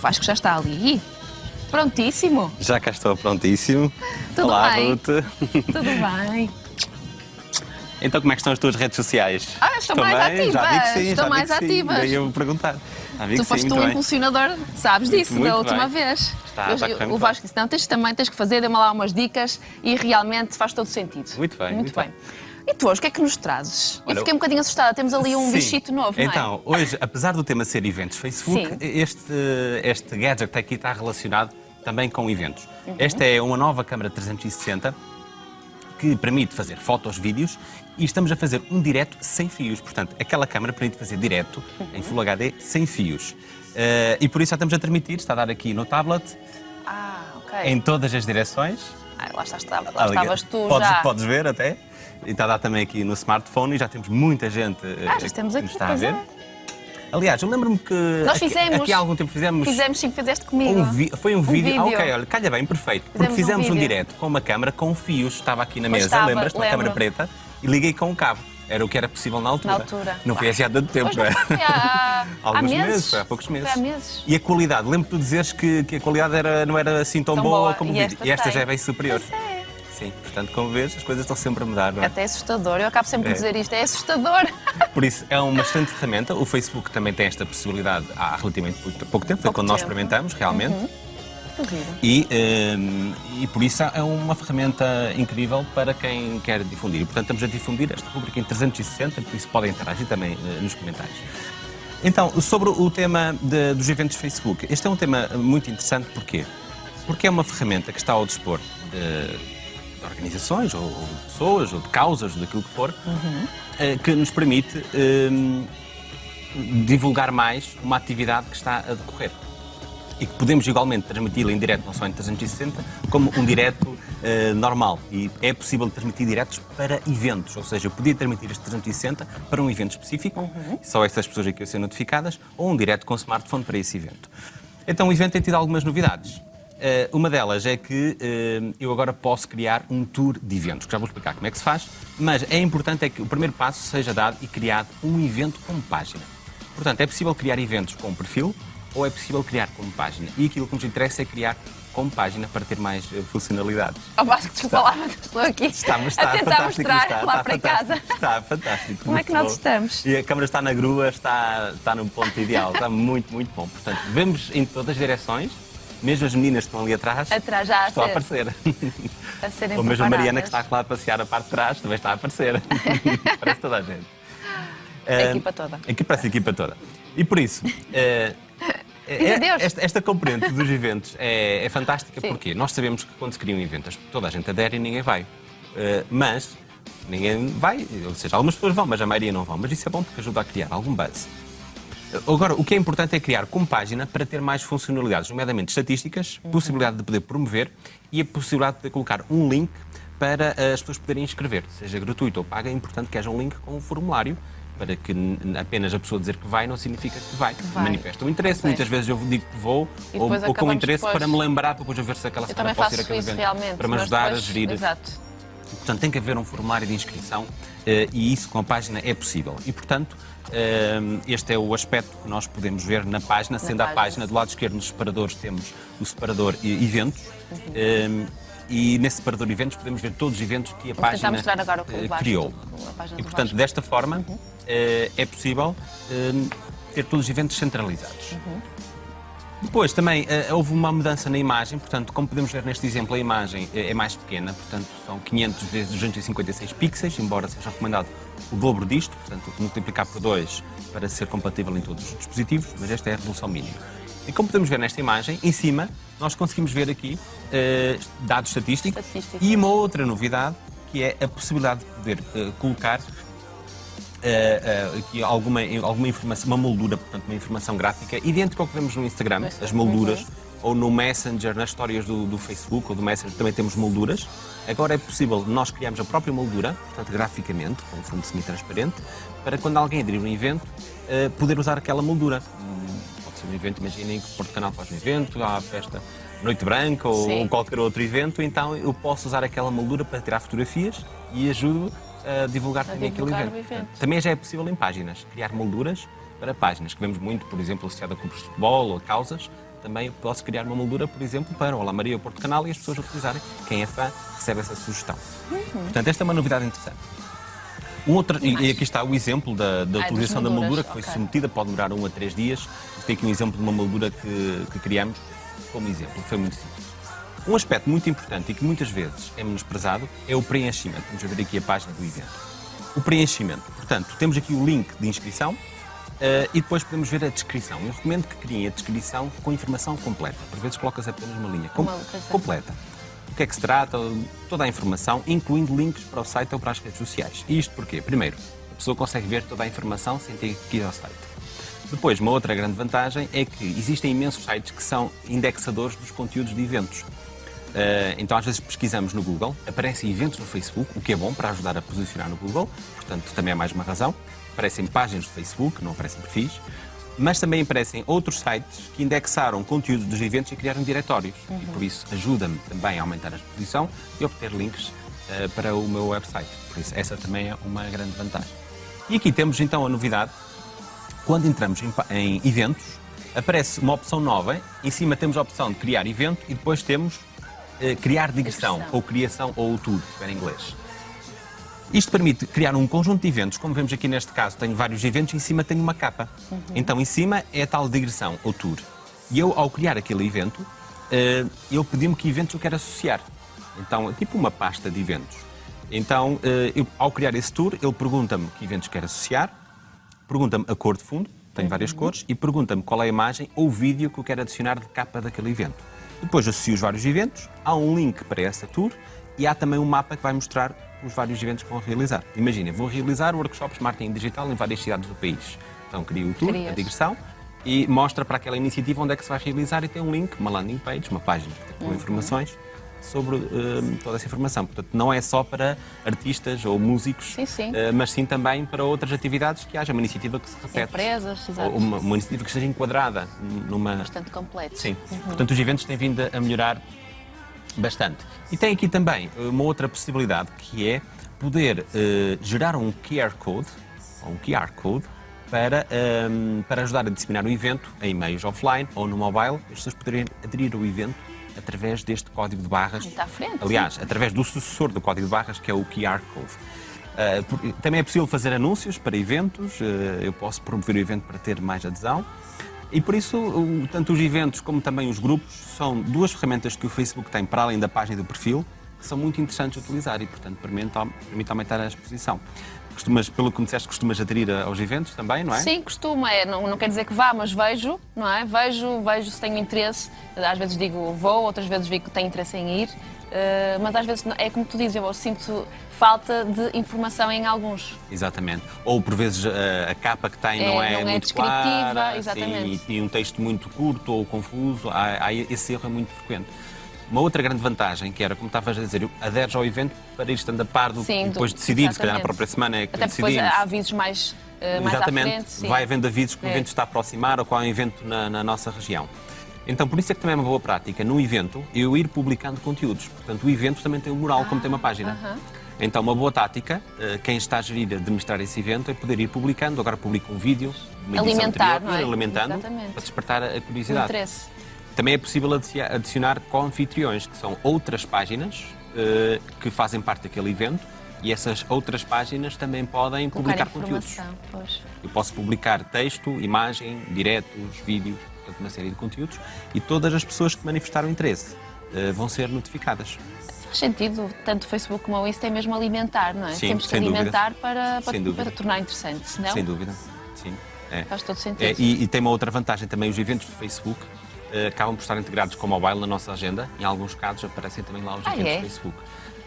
Vasco já está ali. Prontíssimo. Já cá estou prontíssimo. Tudo Olá, bem? Ruth. Tudo bem. Então, como é que estão as tuas redes sociais? Ah, estão Estão mais bem? Já vi que ativas, sim, estão já vi mais sim. ativas. Daí eu vou perguntar. Tu foste um bem. impulsionador, sabes disso, Muito da última bem. vez. Está- Eu- está correr o Vasco disse, não, tens também tens que fazer, dê-me lá umas dicas e realmente faz todo sentido. Muito bem, Muito, muito bem. E tu hoje, o que é que nos trazes? Olha, eu fiquei um bocadinho assustada, temos ali um Sim. bichito novo, é? Então, hoje, apesar do tema ser eventos Facebook, Sim. este, este gadget aqui está relacionado também com eventos. Uhum. Esta é uma nova câmara 360 que permite fazer fotos, vídeos e estamos a fazer um direto sem fios. Portanto, aquela câmara permite fazer direto Uhum. em Full HD sem fios. Eh, e por isso já estamos a transmitir, está a dar aqui no tablet, Ah, ok. em todas as direções. Ah, lá, estás, lá Ali- estavas tu podes, já. Podes ver até. E está a dar também aqui no smartphone e já temos muita gente eh, Ah, já estamos que aqui, nos está a ver. é. Aliás, eu lembro-me que Nós aqui, fizemos. aqui há algum tempo fizemos, Fizemos sim, fizeste comigo. um foi um, vídeo. Ah, vídeo. ok, olha, calha bem, perfeito. Porque Fizemos um fizemos um, vídeo. direto com uma câmara com fios, estava aqui na Pois mesa, estava, lembras? Uma câmara preta e liguei com um cabo. Era o que era possível na altura. Na altura. Não foi assim há tanto tempo, não é? há, há Alguns meses. meses, há poucos meses. Há meses. E a qualidade, lembro-te de dizeres que, que a qualidade era, não era assim tão, Tão boa, boa. como o E vídeo. esta e esta já é bem superior. É. Sim, portanto, como vês, as coisas estão sempre a mudar, não é? Até assustador. Eu acabo sempre É. de dizer isto, é assustador. Por isso, é uma excelente ferramenta. O Facebook também tem esta possibilidade há relativamente pouco tempo, foi Pouco quando nós tempo. experimentamos, realmente. Duvido. E, hum, e por isso é uma ferramenta incrível para quem quer difundir. E, portanto, estamos a difundir esta rubrica em 360, por isso podem interagir também eh, nos comentários. Então, sobre o tema de- dos eventos Facebook, este é um tema muito interessante, porquê? Porque é uma ferramenta que está ao dispor de, de organizações, ou, ou de pessoas, ou de causas, ou daquilo que for, eh, que nos permite hum, divulgar mais uma atividade que está a decorrer e que podemos igualmente transmiti-la em direto, não só em 360, como um direto eh, normal. E é possível transmitir diretos para eventos, ou seja, eu podia transmitir este 360 para um evento específico, só essas pessoas aqui a ser notificadas, ou um direto com smartphone para esse evento. Então o evento tem tido algumas novidades. Eh, uma delas é que eh, eu agora posso criar um tour de eventos, que já vou explicar como é que se faz, mas é importante é que o primeiro passo seja dado e criado um evento com página. Portanto, é possível criar eventos com perfil ou é possível criar como página. E aquilo que nos interessa é criar como página para ter mais eh, funcionalidades. Ó Vasco, desculpa lá, mas estou aqui Está, mas está a tentar mostrar está, lá está para casa. Está fantástico. Como é que nós bom. estamos? E a câmera está na grua, está, está no ponto ideal, está muito, muito bom. Portanto, vemos em todas as direções, mesmo as meninas que estão ali atrás, Atrás já a estão a aparecer. A serem Ou mesmo a Mariana que está lá a passear a parte de trás também está a aparecer. Parece toda a gente. A Eh, equipa toda. Aqui parece a equipa toda. E por isso, eh, Eh, adeus. esta, esta componente dos eventos é, é fantástica Sim. porque nós sabemos que quando se cria um evento, as- toda a gente adere e ninguém vai. Eh, mas ninguém vai, ou seja, algumas pessoas vão, mas a maioria não vão. Mas isso é bom porque ajuda a criar algum buzz. Agora, o que é importante é criar como página para ter mais funcionalidades, nomeadamente estatísticas, possibilidade de poder promover e a possibilidade de colocar um link para as pessoas poderem inscrever, seja gratuito ou paga. É importante que haja um link com um formulário para que apenas a pessoa dizer que vai não significa que vai. vai. Manifesta o interesse. Muitas vezes eu digo que vou ou, ou com interesse depois. para me lembrar, para depois eu ver se aquela semana também posso ir faço àquele isso evento para me ajudar depois- a gerir. Exato. Portanto, tem que haver um formulário de inscrição eh, e isso com a página é possível. E, portanto, eh, este é o aspecto que nós podemos ver na página, sendo a página. página do lado esquerdo nos separadores temos o separador eventos. Uhum. eh, e nesse separador eventos podemos ver todos os eventos que a Vou página agora o criou. página E, portanto, desta forma, Uhum. Eh, é possível eh, ter todos os eventos centralizados. Uhum. Depois também eh, houve uma mudança na imagem, portanto, como podemos ver neste exemplo, a imagem é mais pequena, portanto, são 500 vezes 256 pixels, embora seja recomendado o dobro disto, portanto, multiplicar por 2 para ser compatível em todos os dispositivos, mas esta é a resolução mínima. E como podemos ver nesta imagem, em cima, nós conseguimos ver aqui eh, dados estatísticos e uma outra novidade, que é a possibilidade de poder eh, colocar eh, eh, aqui alguma, alguma informação, uma moldura, portanto, uma informação gráfica, idêntica ao que vemos no Instagram, Instagram, as molduras, uhum. ou no Messenger, nas histórias do, do Facebook ou do Messenger também temos molduras. Agora é possível nós criarmos a própria moldura, portanto, graficamente, com um fundo semi-transparente, para quando alguém aderir um evento, eh, poder usar aquela moldura. Hum, Pode ser um evento, imaginem que o Porto Canal faz um evento, há a festa Noite Branca ou, ou qualquer outro evento, então eu posso usar aquela moldura para tirar fotografias e ajudo a divulgar também aquele evento. o evento. Também já é possível em páginas, criar molduras para páginas, que vemos muito, por exemplo, associada a clubes de futebol ou a causas, também posso criar uma moldura, por exemplo, para Olá Maria ou Porto Canal e as pessoas utilizarem. Quem é fã recebe essa sugestão. Uhum. Portanto, esta é uma novidade interessante. Um outro, e, e aqui está o exemplo da, da utilização da moldura que foi okay. submetida, pode demorar um a três dias. Tem aqui um exemplo de uma moldura que, que criamos como exemplo, foi muito simples. Um aspecto muito importante e que muitas vezes é menosprezado é o preenchimento. Vamos ver aqui a página do evento. O preenchimento. Portanto, temos aqui o link de inscrição, Uh, e depois podemos ver a descrição. Eu recomendo que criem a descrição com informação completa. Por vezes colocas apenas uma linha com completa. O que é que se trata, toda a informação, incluindo links para o site ou para as redes sociais. E isto porquê? Primeiro, a pessoa consegue ver toda a informação sem ter que ir ao site. Depois, uma outra grande vantagem é que existem imensos sites que são indexadores dos conteúdos de eventos. Uh, então, às vezes pesquisamos no Google, aparecem eventos no Facebook, o que é bom para ajudar a posicionar no Google, portanto, também é mais uma razão aparecem páginas do Facebook, não aparecem perfis, mas também aparecem outros sites que indexaram conteúdo dos eventos e criaram diretórios. Uhum. E por isso ajuda-me também a aumentar a exposição e obter links uh, para o meu website. Por isso essa também é uma grande vantagem. E aqui temos então a novidade. Quando entramos em, em eventos, aparece uma opção nova. Em cima temos a opção de criar evento e depois temos criar digressão, ou criação ou tour, se em inglês. Isto permite criar um conjunto de eventos, como vemos aqui neste caso, tenho vários eventos, em cima tenho uma capa. Uhum. Então, em cima é a tal digressão, ou tour. E eu, ao criar aquele evento, eh, ele pediu-me que eventos eu quero associar. Então, é tipo uma pasta de eventos. Então, eh, eu, ao criar esse tour, ele pergunta-me que eventos quero associar, pergunta-me a cor de fundo, tenho uhum. várias cores, e pergunta-me qual é a imagem ou vídeo que eu quero adicionar de capa daquele evento. Depois associo os vários eventos, há um link para essa tour e há também um mapa que vai mostrar os vários eventos que vão realizar. Imagina, vou realizar workshops de marketing digital em várias cidades do país. Então crio o tour, Crias. a digressão, e mostra para aquela iniciativa onde é que se vai realizar e tem um link, uma landing page, uma página com uhum. informações sobre uh, toda essa informação. Portanto, não é só para artistas ou músicos, sim, sim. Uh, mas sim também para outras atividades que haja uma iniciativa que se repete. Empresas, exato. Uma, uma iniciativa que esteja enquadrada numa... Bastante completo. Sim. Uhum. Portanto, os eventos têm vindo a melhorar bastante. E tem aqui também uma outra possibilidade que é poder uh, gerar um QR Code, ou um QR Code, para, um, ehm, para ajudar a disseminar o evento em meios offline ou no mobile, as pessoas poderem aderir ao evento através deste código de barras. Está à frente. Aliás, sim. através do sucessor do código de barras, que é o QR Code. Uh, também é possível fazer anúncios para eventos, uh, eu posso promover o evento para ter mais adesão. E por isso, tanto os eventos como também os grupos são duas ferramentas que o Facebook tem para além da página do perfil, que são muito interessantes de utilizar e, portanto, permite, permite aumentar a exposição. Costumas, pelo que me disseste, costumas aderir aos eventos também, não é? Sim, costuma. É, não, não quer dizer que vá, mas vejo, não é? Vejo, vejo se tenho interesse. Às vezes digo vou, outras vezes digo que tenho interesse em ir. Uh, mas às vezes é como tu dizes, eu sinto falta de informação em alguns. Exatamente. Ou por vezes a, a capa que tem é, não é, não é muito clara, exatamente. Sim, e, e, um texto muito curto ou confuso, há, há, esse erro é muito frequente. Uma outra grande vantagem, que era, como estavas a dizer, aderes ao evento para ir estando a par do Sim, depois decidir, se calhar na própria semana é que Até decidimos. depois há avisos mais, uh, mais Exatamente. à frente. Vai havendo avisos que é. o evento está a aproximar ou qual é o evento na, na nossa região. Então, por isso é que também é uma boa prática, no evento, eu ir publicando conteúdos. Portanto, o evento também tem um mural, ah, como tem uma página. Uh -huh. Então, uma boa tática, eh, quem está a gerir, a administrar esse evento, é poder ir publicando. Agora publica um vídeo, uma alimentar, anterior, é? alimentando, Exatamente. para despertar a curiosidade. O interesse. Também é possível adicionar co-anfitriões, que são outras páginas uh, que fazem parte daquele evento e essas outras páginas também podem Colocar publicar conteúdos. Pois. Eu posso publicar texto, imagem, diretos, vídeos, portanto, uma série de conteúdos e todas as pessoas que manifestaram interesse uh, vão ser notificadas. Faz sentido, tanto o Facebook como o Insta é mesmo alimentar, não é? Sim, Temos que alimentar para, para, para, tornar interessante, senão... Sem dúvida, sim. É. Faz todo sentido. É, e, e, tem uma outra vantagem também, os eventos do Facebook acabam por estar integrados com o mobile na nossa agenda. Em alguns casos aparecem também lá os ah, eventos é? do Facebook.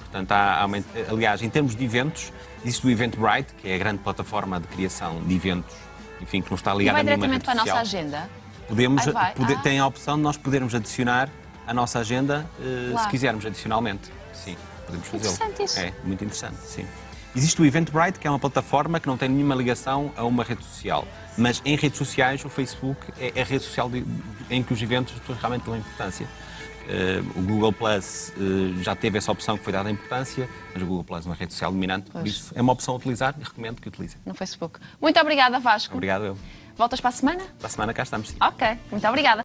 Portanto, há, há uma, aliás, em termos de eventos, existe o Eventbrite, que é a grande plataforma de criação de eventos, enfim, que não está ligada a nenhuma rede social. para a nossa agenda? Podemos, pode, ah. Tem a opção de nós podermos adicionar a nossa agenda, uh, se quisermos, adicionalmente. Sim, podemos fazê-lo. Interessante isso. É, muito interessante, sim. Existe o Eventbrite, que é uma plataforma que não tem nenhuma ligação a uma rede social. Mas em redes sociais, o Facebook é a rede social de, em que os eventos realmente dão importância. Uh, o Google Plus uh, já teve essa opção que foi dada a importância, mas o Google Plus é uma rede social dominante, pois. por isso é uma opção a utilizar e recomendo que utilizem. No Facebook. Muito obrigada, Vasco. Obrigado eu. Voltas para a semana? Para a semana cá estamos. Sim. Ok, muito obrigada.